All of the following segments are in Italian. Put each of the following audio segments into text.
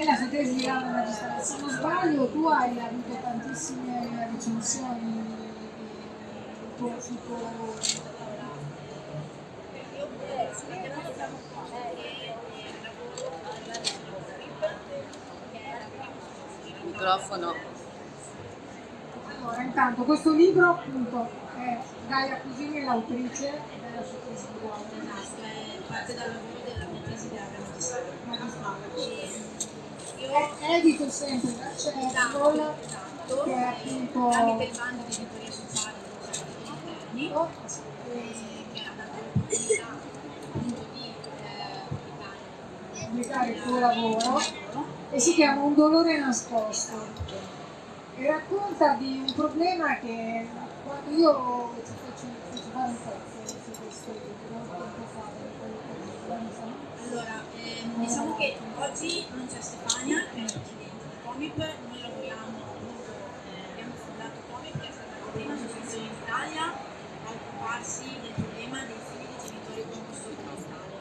È la sua tesi di laurea magistrale. Se non sbaglio, tu hai avuto tantissime recensioni del tuo, sul tuo lavoro. Microfono. Allora, intanto questo libro appunto è Gaia Cusini, l'autrice della sua tesi di laurea. Esatto, è parte dal lavoro della mia tesi di laurea magistrale. magistrale. E io È edito sempre da Cercol, esatto, che è eh, appunto- tramite il bando di editoria sociale degli eh, che ha dato l'opportunità appunto di eh, pubblicare pubblicare il tuo lavoro e si chiama Un dolore nascosto. E racconta di un problema che quando io ti faccio, faccio fare un pezzo su questo libro, tempo fa, quello che insomma, Allora, ehm, diciamo che oggi non c'è Stefania, che è la presidente di Comip, noi lavoriamo appunto, abbiamo fondato Comip, che è stata la prima associazione in Italia a occuparsi del problema dei figli di genitori con disturbo mentale.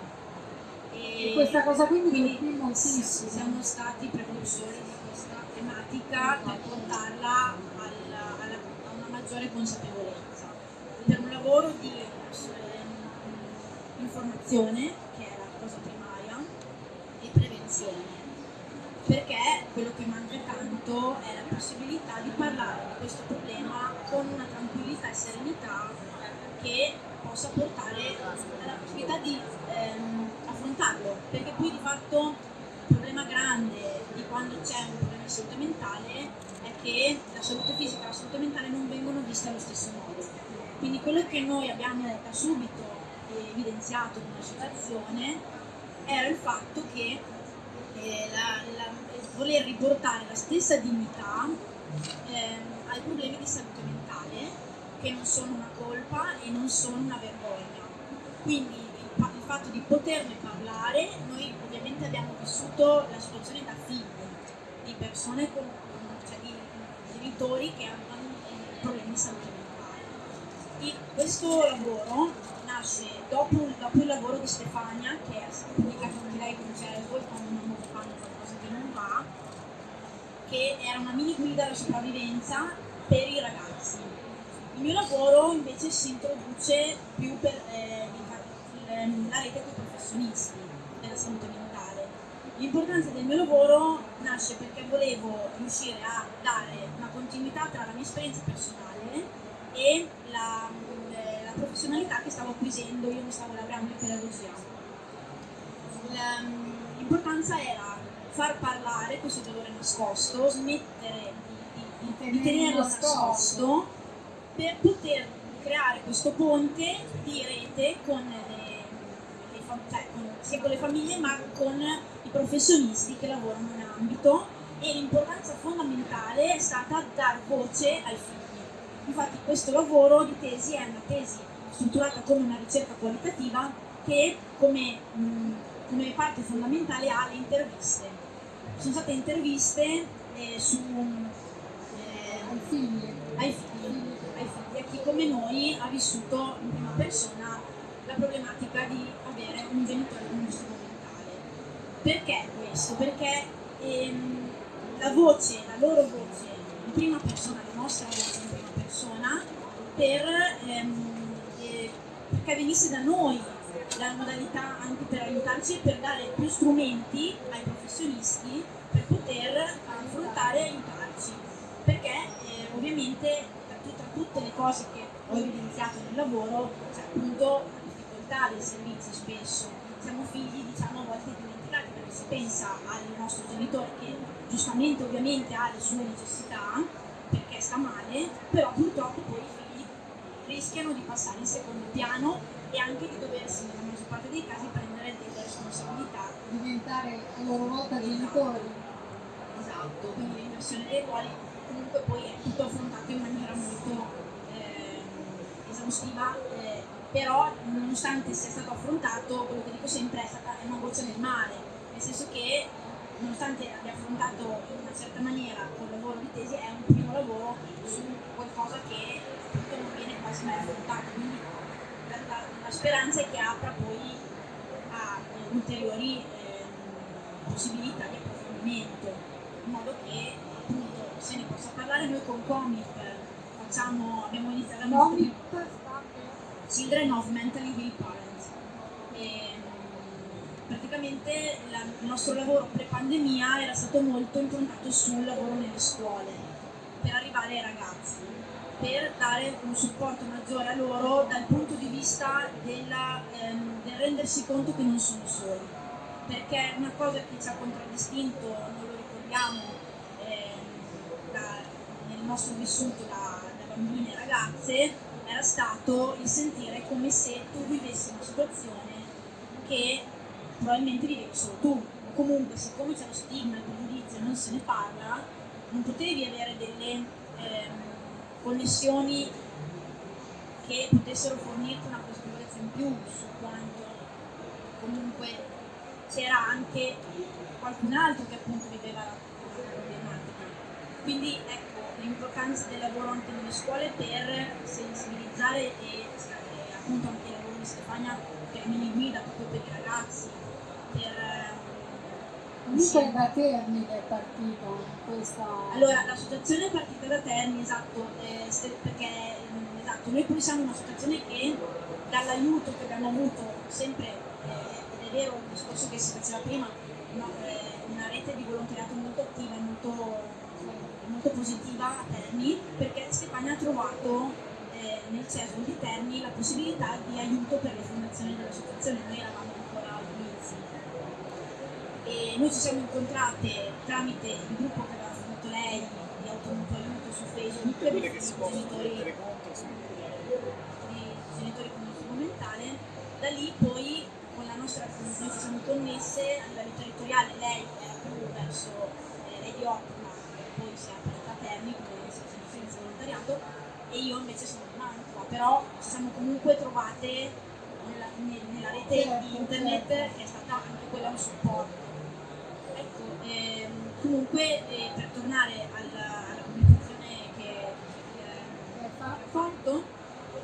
E questa cosa qui mi quindi colpì moltissimo. siamo stati precursori di questa tematica per portarla alla- alla- a una maggiore consapevolezza. Per un lavoro di ehm, informazione, che è la cosa primaria, e prevenzione. Perché quello che manca tanto è la possibilità di parlare di questo problema con una tranquillità e serenità che possa portare alla possibilità di ehm, affrontarlo. Perché poi di fatto il problema grande di quando c'è un problema di salute mentale è che la salute fisica e la salute mentale non vengono viste allo stesso modo. Quindi quello che noi abbiamo da subito evidenziato come associazione era il fatto che eh, la- la- voler riportare la stessa dignità ehm, ai problemi di salute mentale che non sono una colpa e non sono una vergogna. Quindi il, il fatto di poterne parlare, noi ovviamente abbiamo vissuto la situazione da figli, di persone con, cioè di genitori che hanno eh, problemi di salute mentale. E questo lavoro nasce dopo, dopo il lavoro di Stefania, che è pubblicato anche lei con Cervo, quando fanno qualcosa che era una mini guida alla sopravvivenza per i ragazzi. Il mio lavoro invece si introduce più per eh, la rete con i professionisti della salute mentale. L'importanza del mio lavoro nasce perché volevo riuscire a dare una continuità tra la mia esperienza personale e la, eh, la professionalità che stavo acquisendo, io mi stavo laureando in pedagogia. La- L'importanza era far parlare questo dolore nascosto, smettere di, di- di- di tenerlo nascosto per poter creare questo ponte di rete con le, le fam- cioè, con- sia con le famiglie ma con i professionisti che lavorano in ambito e l'importanza fondamentale è stata dar voce ai figli. Infatti questo lavoro di tesi è una tesi strutturata come una ricerca qualitativa che come, mh, come parte fondamentale ha le interviste. Sono state interviste eh, su, eh, ai figli. ai figli, ai figli, a chi come noi ha vissuto in prima persona la problematica di avere un genitore con un disturbo mentale. Perché questo? Perché ehm, la voce, la loro voce in prima persona, la nostra voce in prima persona, per, ehm, eh, perché venisse da noi la modalità anche per aiutarci e per dare più strumenti ai professionisti per poter affrontare e aiutarci. Perché eh, ovviamente tra, tra tutte le cose che ho evidenziato nel lavoro c'è appunto la difficoltà dei servizi spesso. Siamo figli diciamo a volte dimenticati perché si pensa al nostro genitore che giustamente ovviamente ha le sue necessità perché sta male, però purtroppo poi i figli rischiano di passare in secondo piano e anche di doversi nella maggior parte dei casi prendere delle responsabilità diventare a loro volta genitori. Esatto, quindi l'inversione dei ruoli comunque poi è tutto affrontato in maniera molto eh, esaustiva, eh, però nonostante sia stato affrontato, quello che dico sempre è stata una voce nel mare, nel senso che nonostante abbia affrontato in una certa maniera col lavoro di tesi, è un primo lavoro su qualcosa che appunto non viene quasi mai affrontato, quindi la, la- la speranza è che apra poi a eh, ulteriori ehm, possibilità di approfondimento. in modo che appunto se ne possa parlare noi con Comic facciamo, abbiamo iniziato la per- Children of Mentally Ill Parents. E, praticamente la- il nostro lavoro pre-pandemia era stato molto improntato sul lavoro nelle scuole, per arrivare ai ragazzi, per dare un supporto maggiore a loro dal punto di vista della, ehm, del rendersi conto che non sono soli. Perché una cosa che ci ha contraddistinto, non lo ricordiamo, ehm, da- nel nostro vissuto da, da bambini e ragazze, era stato il sentire come se tu vivessi una situazione che probabilmente vivevi solo tu. Comunque, siccome c'è lo stigma, il pregiudizio non se ne parla, non potevi avere delle ehm, connessioni che potessero fornirti una consapevolezza in più su quanto comunque c'era anche qualcun altro che appunto viveva la, problematica. Quindi ecco, l'importanza del lavoro anche nelle scuole per sensibilizzare e, appunto anche il lavoro di Stefania per mini guida proprio per i ragazzi, per Comunque da Terni è partita questa... Allora, l'associazione è partita da Terni, esatto, eh, perché mm, esatto, noi poi siamo un'associazione che dall'aiuto che abbiamo avuto sempre, eh, ed è vero il discorso che si faceva prima, no, eh, una rete di volontariato molto attiva e molto, molto positiva a Terni, perché Stefania ha trovato eh, nel CESU di Terni la possibilità di aiuto per le fondazioni dell'associazione, noi eravamo e noi ci siamo incontrate tramite il gruppo che aveva fondato lei di automutuo aiuto su Facebook di possono genitori, di genitori con disturbo mentale. Da lì poi con la nostra noi ci siamo connesse a livello territoriale lei era più verso eh, Lady Ottima poi si è aperta a Terni come associazione senza volontariato e io invece sono di Mantova però ci siamo comunque trovate nella, ne- nella rete di internet che è stata anche quella un supporto Ehm, comunque eh, per tornare alla, alla pubblicazione che eh, è fa- ho fatto,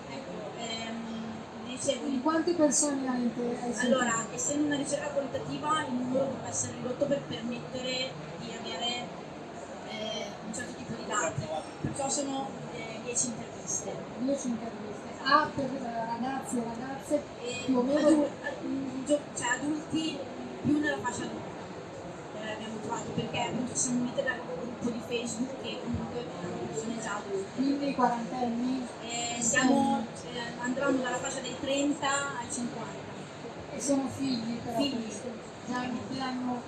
ecco, ehm, dicevo, Di quante persone hai inter- hai sentito? allora, essendo una ricerca qualitativa, il numero deve essere ridotto per permettere di avere eh, un certo tipo di dati, perciò sono eh, 10 interviste. 10 interviste. Ah, per eh, ragazzi e ragazze più o meno adu- ad- gio- cioè adulti più nella fascia adulta eh, abbiamo trovato perché appunto ci siamo unite dal gruppo di Facebook che comunque erano persone già adulte. quindi quarantenni E siamo, eh, andavamo dalla fascia dei 30 ai 50. e sono figli però Figli. questi. Già che hanno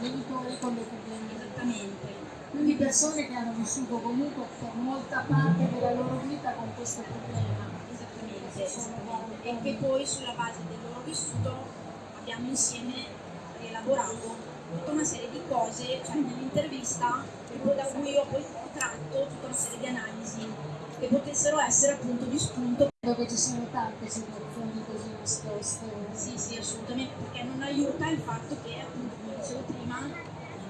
genitori con dei problemi. Esattamente. Quindi persone che hanno vissuto comunque per molta parte della loro vita con questo problema. Esattamente, esattamente. E che poi sulla base del loro vissuto abbiamo insieme rielaborato tutta una serie di cose, cioè nell'intervista, da cui ho poi tratto tutta una serie di analisi che potessero essere appunto di spunto. Dove ci sono tante situazioni così nascoste. Sì, sì, assolutamente, perché non aiuta il fatto che, appunto, come dicevo prima,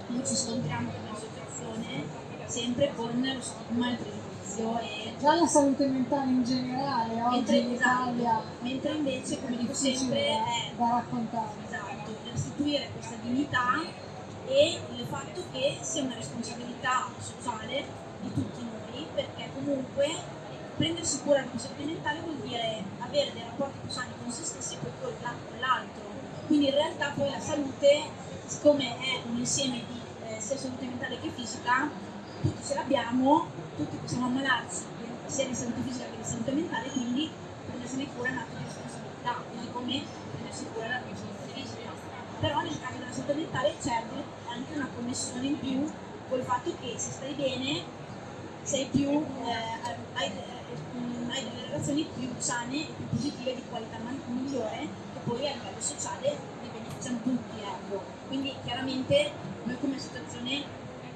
noi ci scontriamo come associazione sempre con lo stigma, il pregiudizio e Già la salute mentale in generale oggi Mentre, in Italia mentre invece, come dico sempre, è da raccontare. esatto, restituire questa dignità e il fatto che sia una responsabilità sociale di tutti noi, perché comunque prendersi cura della salute mentale vuol dire avere dei rapporti più sani con se stessi e poi con la- con l'altro. Quindi in realtà poi la salute, siccome è un insieme di eh, sia salute mentale che fisica, tutti ce l'abbiamo, tutti possiamo ammalarci sia di salute fisica che di salute mentale, quindi prendersene cura è un atto di responsabilità, così come prendersi cura salute fisica. Però nel caso della salute mentale c'è anche una connessione in più col fatto che se stai bene sei più, eh, hai, hai delle relazioni più sane e più positive di qualità migliore che poi a livello sociale ne beneficiano tutti. Ecco. Quindi chiaramente noi come associazione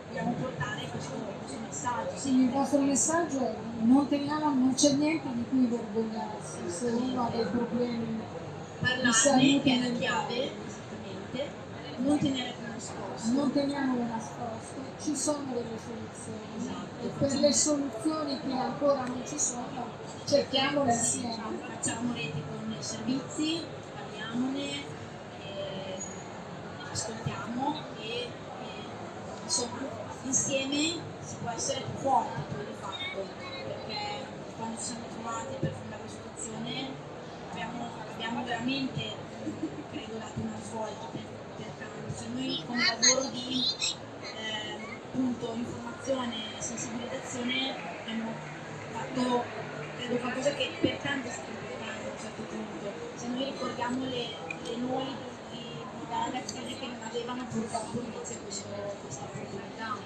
dobbiamo portare questo, questo messaggio. Sì, il vostro messaggio è non, teniamo, non c'è niente di cui vergognarsi se uno ha dei problemi Parlarne, salute che è la chiave, esattamente, non tenere più nascosto. Non teniamolo nascosto, ci sono delle soluzioni Esatto. e per le soluzioni che ancora non ci sono cerchiamole Sì, insieme. facciamo rete con i servizi, parliamone, eh, ascoltiamo e, e insieme si può essere più forti poi di fatto, perché quando ci siamo trovati per fondare la situazione abbiamo, abbiamo veramente, credo, dato una svolta per, per tanto. Cioè noi con il lavoro di eh, appunto informazione e sensibilizzazione abbiamo fatto, credo, qualcosa che per tanti è stato importante a un certo punto. Se noi ricordiamo le, le noi di, di, da ragazzine che non avevano purtroppo invece questo, questa opportunità.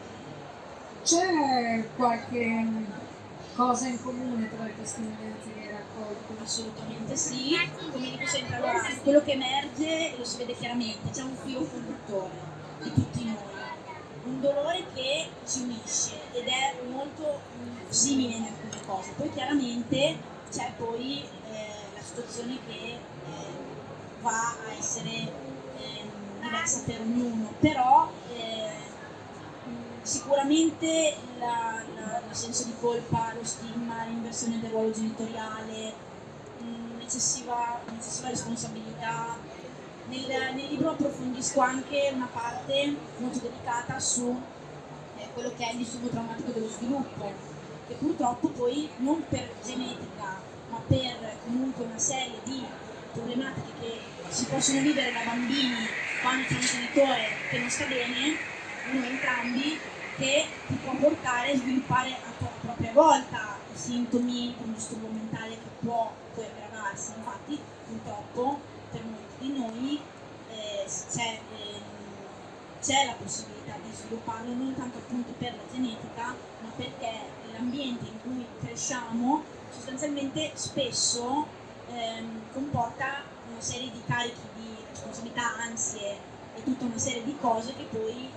C'è qualche cosa in comune tra le testimonianze che hai raccolto? Assolutamente sì, come dico sempre, allora, quello che emerge lo si vede chiaramente, c'è un filo conduttore di tutti noi, un dolore che ci unisce ed è molto mm, simile in alcune cose, poi chiaramente c'è poi eh, la situazione che eh, va a essere ehm, diversa per ognuno, però eh, sicuramente la- la- il senso di colpa, lo stigma, l'inversione del ruolo genitoriale, un'eccessiva, un'eccessiva responsabilità. Nel, nel libro approfondisco anche una parte molto delicata su eh, quello che è il disturbo traumatico dello sviluppo, che purtroppo poi non per genetica, ma per comunque una serie di problematiche che si possono vivere da bambini quando c'è un genitore che non sta bene, o entrambi, che ti può portare a sviluppare a tua propria volta sintomi un disturbo mentale che può poi aggravarsi. Infatti, purtroppo, per molti di noi eh, c'è, c'è la possibilità di svilupparlo non tanto appunto per la genetica, ma perché l'ambiente in cui cresciamo sostanzialmente spesso ehm, comporta una serie di carichi di responsabilità, ansie e tutta una serie di cose che poi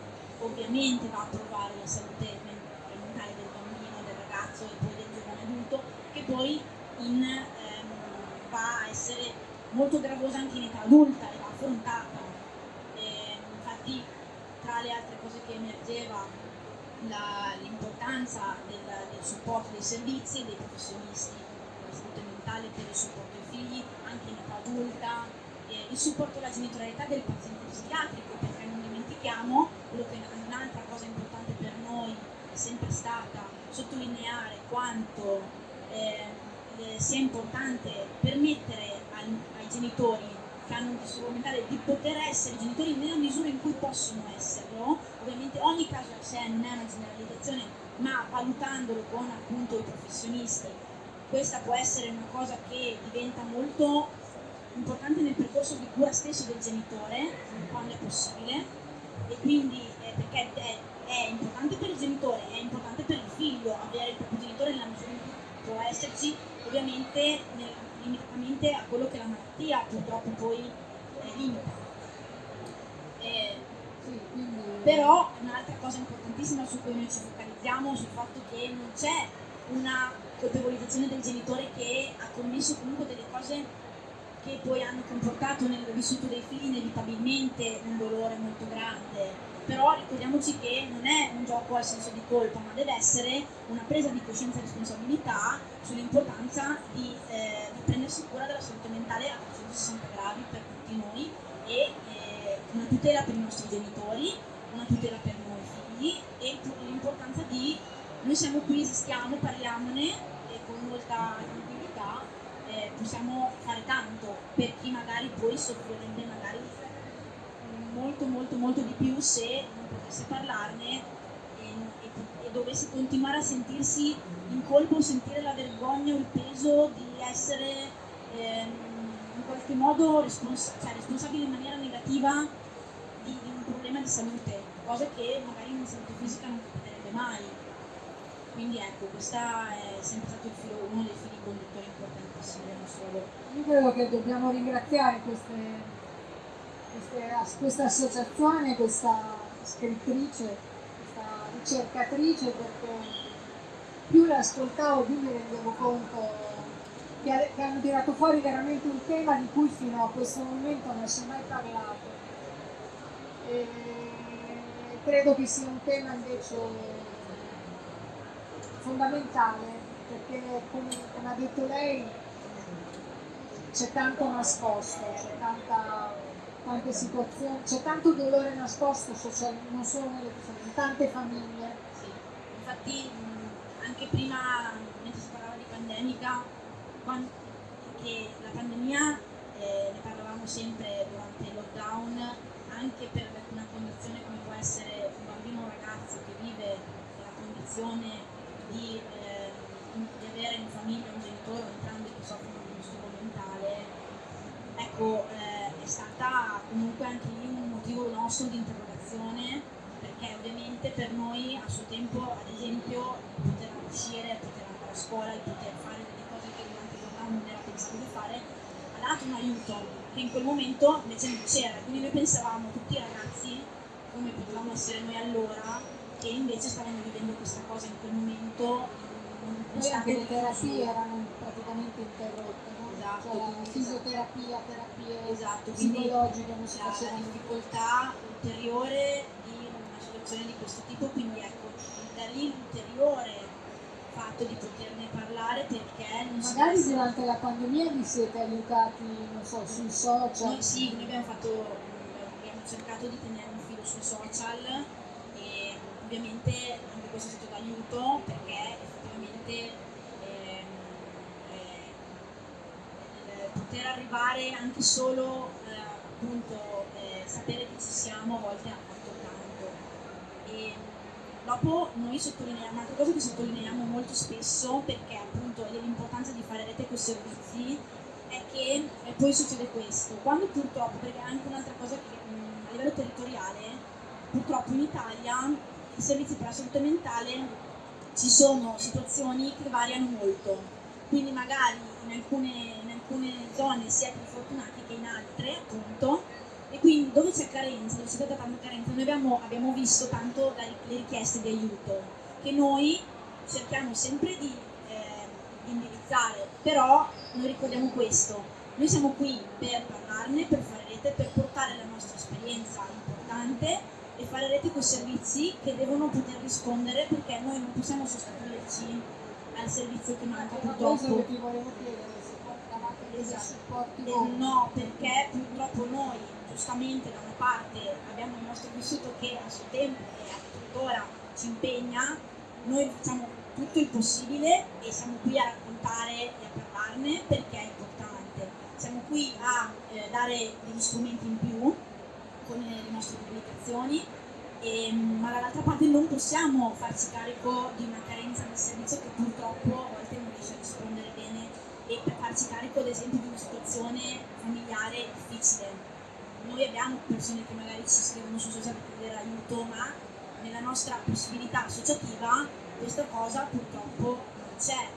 ovviamente va a provare la salute men- mentale del bambino, del ragazzo e poi del giovane adulto, che poi in, ehm, va a essere molto gravosa anche in età adulta e va affrontata. E, infatti tra le altre cose che emergeva l'importanza del, del supporto dei servizi e dei professionisti della salute mentale per il supporto ai figli anche in età adulta, il supporto alla genitorialità del paziente psichiatrico, perché non dimentichiamo quello che è un'altra cosa importante per noi è sempre stata sottolineare quanto eh, sia importante permettere al- ai genitori che hanno un disturbo mentale di poter essere genitori nella misura in cui possono esserlo. Ovviamente ogni caso a sé non è una generalizzazione, ma valutandolo con appunto i professionisti, questa può essere una cosa che diventa molto importante nel percorso di cura stesso del genitore, quando è possibile, e quindi eh, perché è, è importante per il genitore, è importante per il figlio avere il proprio genitore nella misura in cui può esserci, ovviamente nel- limitatamente a quello che la malattia purtroppo poi eh, limita. Eh, Sì, quindi... però un'altra cosa importantissima su cui noi ci focalizziamo sul fatto che non c'è una colpevolizzazione del genitore che ha commesso comunque delle cose che poi hanno comportato nel vissuto dei figli inevitabilmente un dolore molto grande. Però ricordiamoci che non è un gioco al senso di colpa, ma deve essere una presa di coscienza e responsabilità sull'importanza di, eh, di prendersi cura della salute mentale a 360 gradi per tutti noi e eh, una tutela per i nostri genitori, una tutela per noi figli e l'importanza di noi siamo qui, esistiamo, parliamone con molta tranquillità eh, possiamo fare tanto per chi magari poi soffrirebbe magari molto molto molto di più se non potesse parlarne e, e- e dovesse continuare a sentirsi in colpa o sentire la vergogna o il peso di essere ehm, in qualche modo respons- cioè, responsabile in maniera negativa di, di un problema di salute, cosa che magari in salute fisica non capiterebbe mai. Quindi ecco, questa è sempre stato il filo- uno dei fili conduttori importantissimi nostro lavoro. Io credo che dobbiamo ringraziare queste, queste- questa associazione, questa scrittrice, questa ricercatrice, perché più le ascoltavo più mi rendevo conto che, che hanno tirato fuori veramente un tema di cui fino a questo momento non si è mai parlato. E credo che sia un tema invece fondamentale perché come ha detto lei c'è tanto nascosto, c'è tante situazioni, c'è tanto dolore nascosto social- non solo nelle in tante famiglie. Infatti mh, anche prima, mentre si parlava di pandemica, quan- che la pandemia eh, ne parlavamo sempre durante il lockdown, anche per una condizione come può essere un bambino o un ragazzo che vive nella condizione di, eh, di avere in famiglia un genitore o entrambi che soffrono di un disturbo mentale, ecco, eh, è stata comunque anche lì un motivo nostro di interrogazione perché ovviamente per noi a suo tempo, ad esempio, poter uscire, poter andare a scuola, poter fare delle cose che durante il lockdown non era pensato di fare, ha dato un aiuto che in quel momento invece non c'era. Quindi noi pensavamo tutti i ragazzi, come potevamo essere noi allora, che invece stavano vivendo questa cosa in quel momento stato anche le terapie erano praticamente interrotte? Esatto, Cioè, fisioterapia, terapie Esatto, quindi psicologiche non si facevano. difficoltà ulteriore di una situazione di questo tipo, quindi ecco, da lì l'ulteriore fatto di poterne parlare perché non si Magari pensa- durante la pandemia vi siete aiutati, non so, sui social. Noi sì, noi abbiamo, fatto, abbiamo cercato di tenere un filo sui social e ovviamente anche questo è stato d'aiuto perché effettivamente ehm, eh, il poter arrivare anche solo eh, appunto eh, sapere che ci siamo a volte ha fatto tanto. E dopo noi sottolineiamo, un'altra cosa che sottolineiamo molto spesso perché appunto dell'importanza di fare rete con servizi è che eh, poi succede questo, quando purtroppo, perché è anche un'altra cosa che mh, a livello territoriale, purtroppo in Italia i servizi per la salute mentale ci sono situazioni che variano molto, quindi magari in alcune, in alcune zone si è più fortunati che in altre, appunto, e quindi dove c'è carenza, dove c'è stata tanta carenza, noi abbiamo, abbiamo visto tanto la- le richieste di aiuto, che noi cerchiamo sempre di, eh, di indirizzare, però noi ricordiamo questo, noi siamo qui per parlarne, per fare rete, per portare la nostra esperienza importante e fare rete con servizi che devono poter rispondere perché noi non possiamo sostituirci al servizio che manca Una cosa purtroppo. che ti volevo chiedere, Esatto. No, perché purtroppo noi, giustamente da una parte, abbiamo il nostro vissuto che a suo tempo e a tuttora ci impegna, noi facciamo tutto il possibile e siamo qui a raccontare e a parlarne perché è importante. Siamo qui a eh, dare degli strumenti in più con le nostre pubblicazioni, e, ma dall'altra parte non possiamo farci carico di una carenza del servizio che purtroppo a volte non riesce a rispondere bene e per farci carico ad esempio di una situazione familiare difficile. Noi abbiamo persone che magari ci scrivono su social per chiedere aiuto, ma nella nostra possibilità associativa questa cosa purtroppo non c'è,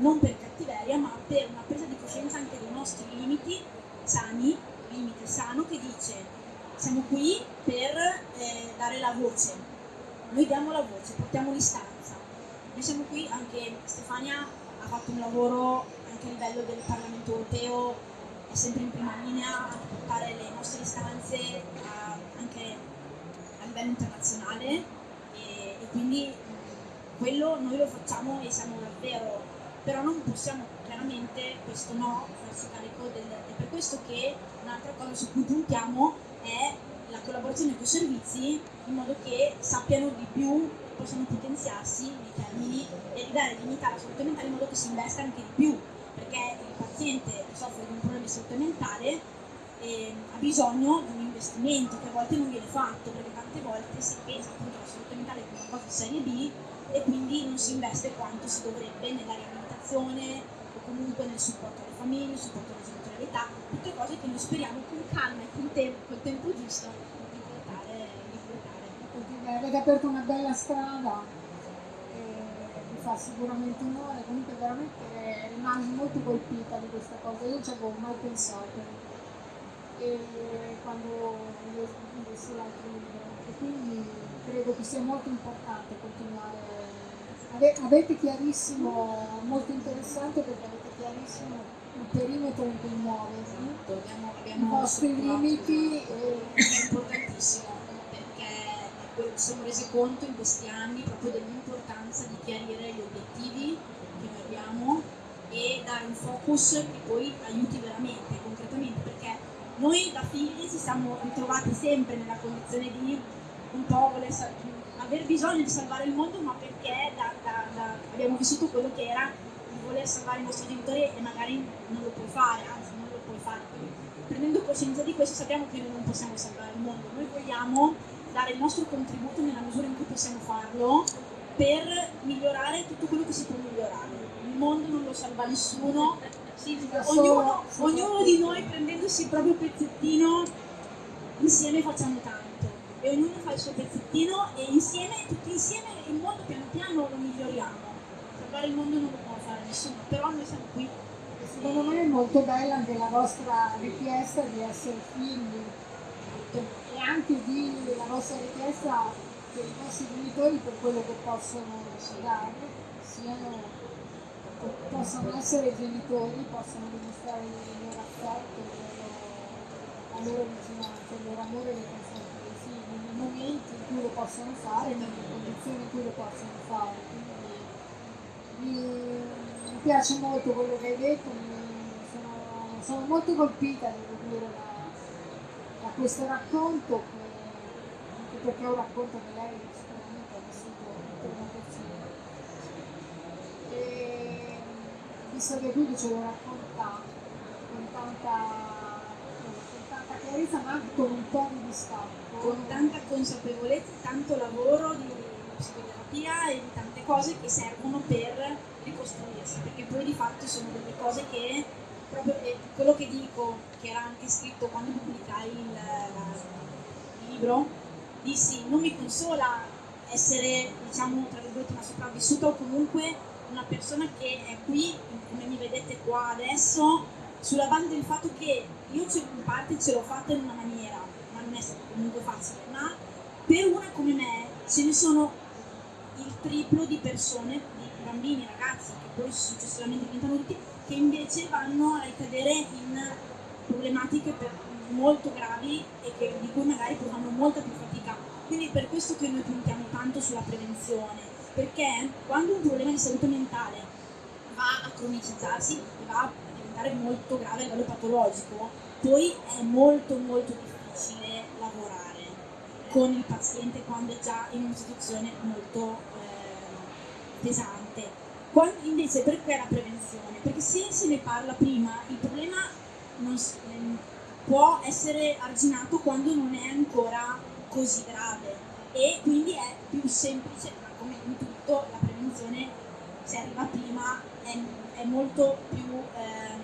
non per cattiveria, ma per una presa di coscienza anche dei nostri limiti sani, limite sano che dice siamo qui per eh, dare la voce, noi diamo la voce, portiamo l'istanza. Noi siamo qui, anche Stefania ha fatto un lavoro anche a livello del Parlamento europeo, è sempre in prima linea a portare le nostre istanze a- anche a livello internazionale. E, e quindi mh, quello noi lo facciamo e siamo davvero, però non possiamo chiaramente, questo no, farsi carico del... È per questo che un'altra cosa su cui puntiamo è la collaborazione con i servizi in modo che sappiano di più, possano potenziarsi nei termini e ridare dignità alla salute mentale in modo che si investa anche di più, perché il paziente che soffre di un problema di salute mentale eh, ha bisogno di un investimento che a volte non viene fatto, perché tante volte si pensa appunto alla salute mentale come una cosa di serie B e quindi non si investe quanto si dovrebbe nella riabilitazione o comunque nel supporto alle famiglie, il supporto alla genitorialità, tutte cose che noi speriamo con calma e con tempo, col tempo giusto di portare, di portare. Perché avete aperto una bella strada, e vi fa sicuramente onore, comunque veramente rimasi molto colpita di questa cosa, io non ci avevo mai pensato. E quando ho lessi l'altro libro e quindi credo che sia molto importante continuare. Ave- avete chiarissimo, molto interessante perché avete chiarissimo il perimetro in cui muoversi, Abbiamo, i abbiamo vostri strutturato- limiti è importantissimo ci siamo resi conto in questi anni proprio dell'importanza di chiarire gli obiettivi che noi abbiamo e dare un focus che poi aiuti veramente, concretamente, perché noi da figli ci siamo ritrovati sempre nella condizione di un po' voler aver bisogno di salvare il mondo, ma perché da- da- da- abbiamo vissuto quello che era il voler salvare i nostri genitori e magari non lo puoi fare, anzi non lo puoi fare. Prendendo coscienza di questo sappiamo che noi non possiamo salvare il mondo, noi vogliamo dare il nostro contributo nella misura in cui possiamo farlo per migliorare tutto quello che si può migliorare. Il mondo non lo salva nessuno, ognuno, ognuno di noi prendendosi il proprio pezzettino insieme facciamo tanto e ognuno fa il suo pezzettino e insieme, tutti insieme il mondo piano piano lo miglioriamo. Salvare il mondo non lo può fare nessuno, però noi siamo qui. Secondo me è molto bella anche la vostra richiesta di essere figli anche di la vostra richiesta che i vostri genitori per quello che possono dare siano possano essere genitori, possano dimostrare il loro affetto, il loro- vicinanza, il loro amore nei confronti dei figli, nei momenti in cui lo possono fare, nelle condizioni in cui lo possono fare. Quindi mi, mi piace molto quello che hai detto, mi- sono, sono molto colpita devo dire questo racconto che, perché è un racconto che lei sicuramente ha vissuto in prima persona. E visto che tu ce lo racconta con tanta, tanta chiarezza ma anche con un po' di distacco. con tanta consapevolezza, tanto lavoro di psicoterapia e di tante cose che servono per ricostruirsi, perché poi di fatto sono delle cose che proprio quello che dico, che era anche scritto quando pubblicai il, il libro, dissi non mi consola essere diciamo tra virgolette una sopravvissuta o comunque una persona che è qui, come mi vedete qua adesso, sulla base del fatto che io in parte ce l'ho fatta in una maniera, ma non è stato comunque facile, ma per una come me ce ne sono il triplo di persone, di bambini, ragazzi, che poi successivamente diventano adulti, che invece vanno a ricadere in problematiche molto gravi e che- di cui magari fanno molta più fatica. Quindi è per questo che noi puntiamo tanto sulla prevenzione, perché quando un problema di salute mentale va a cronicizzarsi e va a diventare molto grave a livello patologico, poi è molto molto difficile lavorare con il paziente quando è già in una situazione molto eh, pesante. Quando invece perché la prevenzione? Perché se se ne parla prima, il problema non ehm, può essere arginato quando non è ancora così grave e quindi è più semplice, ma come in tutto la prevenzione se arriva prima è, è molto più ehm,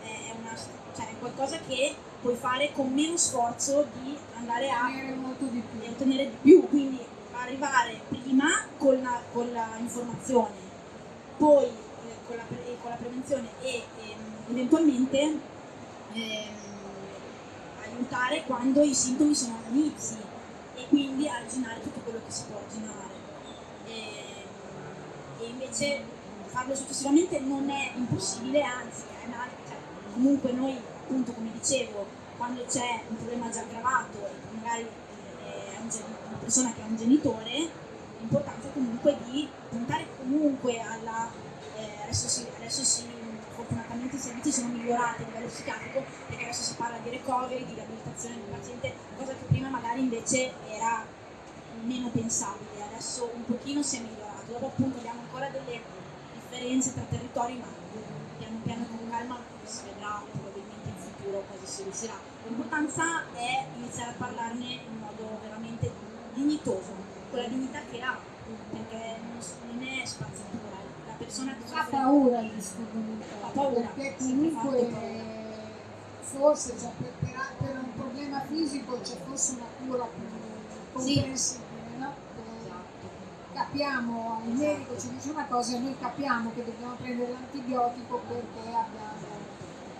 è, una, cioè è qualcosa che puoi fare con meno sforzo di andare a Avere molto di più. e ottenere di più, quindi arrivare prima con la, con la informazione, poi eh, con, la, pre- con la prevenzione e ehm, eventualmente ehm, aiutare quando i sintomi sono all'inizio e quindi arginare tutto quello che si può arginare. E, e invece farlo successivamente non è impossibile, anzi è una- cioè, comunque noi appunto come dicevo quando c'è un problema già aggravato e magari eh, è una persona che ha un genitore l'importanza comunque di puntare comunque alla eh, adesso, si, adesso si, fortunatamente i servizi sono migliorati a livello psichiatrico perché adesso si parla di recovery, di riabilitazione del paziente, cosa che prima magari invece era meno pensabile, adesso un pochino si è migliorato, dopo appunto abbiamo ancora delle differenze tra territori ma piano piano con calma si vedrà probabilmente in futuro cosa si riuscirà. L'importanza è iniziare a parlarne in modo veramente dignitoso, con la dignità che ha, perché non, è spazzatura, la persona che Ha paura il disturbo mentale, Ha paura, perché comunque forse cioè, per, per- per un problema fisico c'è forse una cura più Sì. comprensibile, no? Che Esatto. capiamo, il medico ci dice una cosa e noi capiamo che dobbiamo prendere l'antibiotico perché abbiamo...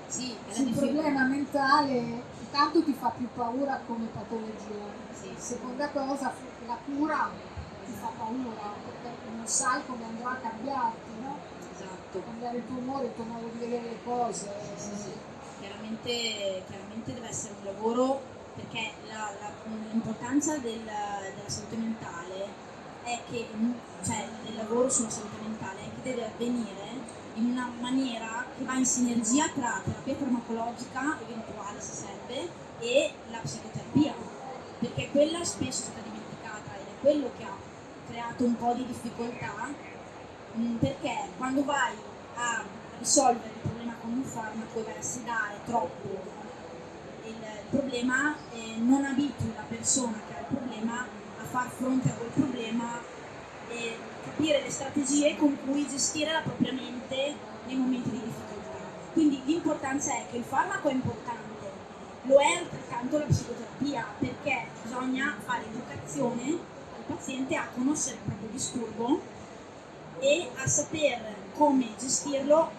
Sì, Sul problema mentale intanto ti fa più paura come patologia, Sì. seconda cosa la cura ti fa paura perché non sai come andrà a cambiarti, no? Esatto. cambiare il tuo umore, il tuo modo di vedere le cose. Sì, sì. Chiaramente, chiaramente deve essere un lavoro perché l'importanza del- della salute mentale è che, cioè del lavoro sulla salute mentale è che deve avvenire in una maniera che va in sinergia tra terapia farmacologica eventuale se serve e la psicoterapia perché quella spesso è stata quello che ha creato un po' di difficoltà mh, perché quando vai a risolvere il problema con un farmaco e vai a sedare troppo il problema eh, non abitui la persona che ha il problema a far fronte a quel problema e capire le strategie con cui gestire la propria mente nei momenti di difficoltà. Quindi l'importanza è che il farmaco è importante, lo è altrettanto la psicoterapia, perché bisogna fare educazione paziente a conoscere il proprio disturbo e a saper come gestirlo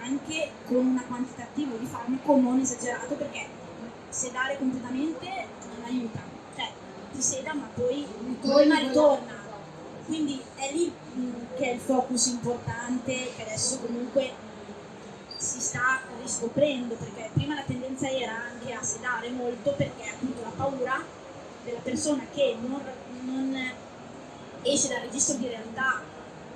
anche con un quantitativo di farmaco non esagerato perché sedare completamente non aiuta, cioè ti seda ma poi il problema ritorna. Quindi è lì mh, che è il focus importante che adesso comunque si sta riscoprendo perché prima la tendenza era anche a sedare molto perché appunto la paura della persona che non, non esce dal registro di realtà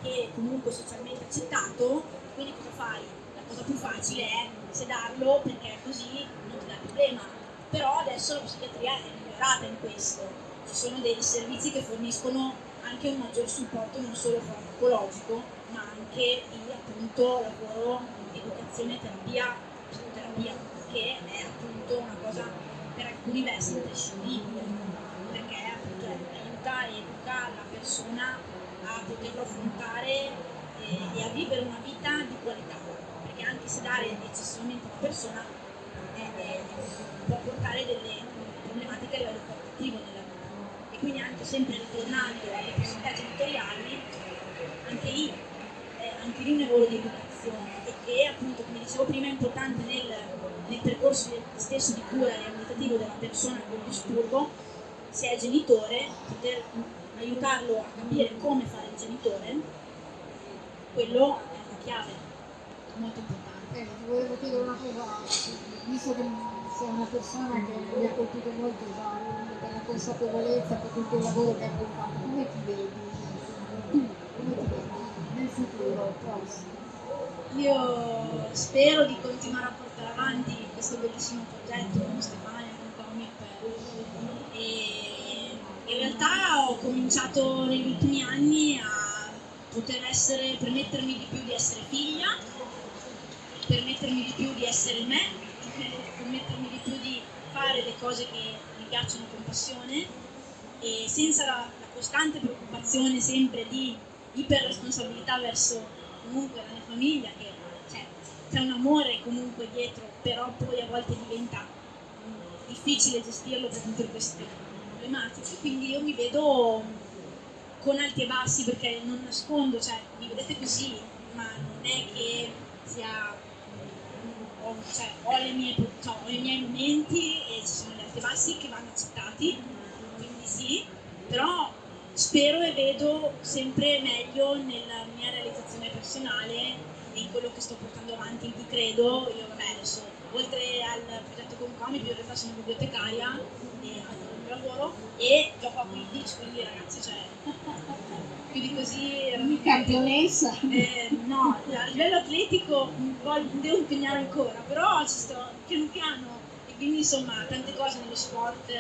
che comunque è socialmente accettato, quindi cosa fai? La cosa più facile è sedarlo perché così non ti dà problema. Però adesso la psichiatria è migliorata in questo, ci sono dei servizi che forniscono anche un maggior supporto non solo farmacologico, ma anche di appunto lavoro, educazione, terapia, psicoterapia, che è appunto una cosa per alcuni versi imprescindibile, aiuta e educa la persona a poterlo affrontare e, e a vivere una vita di qualità, perché anche se dare eccessivamente una persona è, è, può portare delle problematiche a livello qualitativo nella vita. E quindi anche sempre ritornando alle possibilità genitoriali, anche lì, eh, anche lì un lavoro di educazione e che appunto, come dicevo prima, è importante nel, nel percorso stesso di cura riabilitativo della persona con disturbo, se è genitore, poter aiutarlo a capire come fare il genitore, quello è una chiave molto importante. Eh, ti volevo chiedere una cosa, visto che sei una persona che mi ha colpito molto già per la consapevolezza, per tutto il lavoro che hai fatto, come ti vedi? Tu, come ti vedi nel futuro prossimo? Io spero di continuare a portare avanti questo bellissimo progetto con Stefania, con Comic e in realtà ho cominciato negli ultimi anni a poter essere, permettermi di più di essere figlia, permettermi di più di essere me, permettermi di più di fare le cose che mi piacciono con passione e senza la, la costante preoccupazione sempre di iperresponsabilità verso comunque la mia famiglia, che cioè, c'è un amore comunque dietro, però poi a volte diventa mh, difficile gestirlo per tutte queste problematiche. Quindi io mi vedo con alti e bassi perché non nascondo, cioè mi vedete così, ma non è che sia ho, cioè, ho, mie, cioè, ho i miei momenti e ci sono gli alti e bassi che vanno accettati, quindi sì, però spero e vedo sempre meglio nella mia realizzazione personale in quello che sto portando avanti, in cui credo, io vabbè adesso oltre al progetto con Comic io in realtà sono bibliotecaria e mio lavoro e gioco a Quidditch, quindi ragazzi cioè più di così campionessa. Eh, no, a livello atletico voglio, devo impegnare ancora, però ci sto piano piano e quindi insomma tante cose nello sport,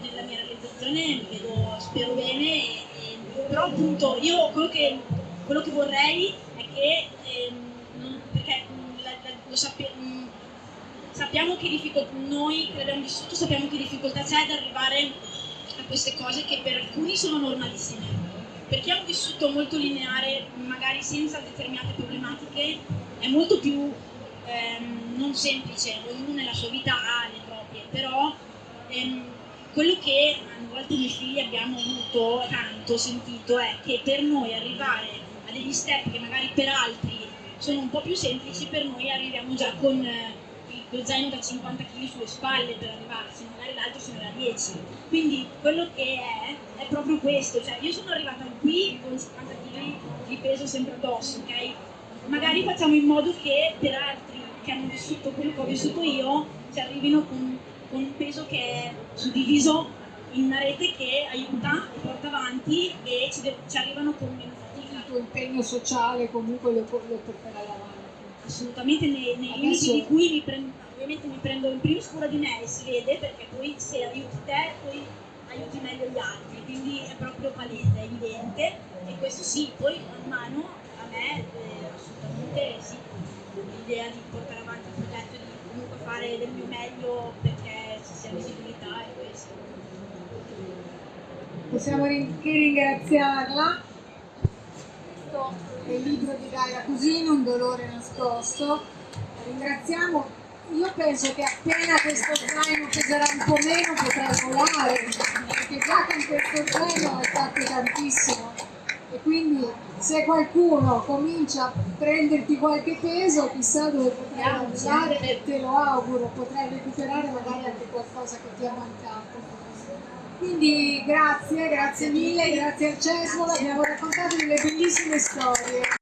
nella mia realizzazione mi vedo, spero bene, e, e, però appunto io quello che, quello che vorrei è che, ehm, non, perché la, la, lo sappiamo, sappiamo che difficoltà, noi che l'abbiamo vissuto sappiamo che difficoltà c'è ad arrivare a queste cose che per alcuni sono normalissime. Per chi ha un vissuto molto lineare, magari senza determinate problematiche, è molto più ehm, non semplice, ognuno nella sua vita ha le proprie, però ehm, quello che a volte noi figli abbiamo avuto tanto sentito è che per noi arrivare a degli step che magari per altri sono un po' più semplici, per noi arriviamo già con eh, lo zaino da 50 kg sulle spalle per arrivarci, magari l'altro se ne da 10. Quindi quello che è è proprio questo, cioè io sono arrivata qui con 50 kg di peso sempre addosso, ok? Magari facciamo in modo che per altri che hanno vissuto quello che ho vissuto io ci arrivino con, con un peso che è suddiviso in una rete che aiuta e porta avanti e ci, de- ci arrivano con meno fatica. il tuo impegno sociale comunque lo, lo porterai avanti assolutamente nei, nei limiti di cui mi prendo, ovviamente mi prendo in primis cura di me e si vede perché poi se aiuti te poi aiuti meglio gli altri, quindi è proprio palese, è evidente e questo sì, poi man mano a me eh, assolutamente sì, l'idea di portare avanti il progetto, di comunque fare del mio meglio perché ci sia visibilità è questo. Possiamo rin- che ringraziarla. È il libro di Gaia Cusino, Un dolore nascosto. Ringraziamo. Io penso che appena questo zaino peserà un po' meno potrai volare, perché già con questo zaino hai fatto tantissimo. E quindi se qualcuno comincia a prenderti qualche peso, chissà dove potrai andare e te lo auguro, potrai recuperare magari anche qualcosa che ti è mancato. Quindi grazie, grazie mille, grazie al Cesmo, abbiamo raccontato delle bellissime storie.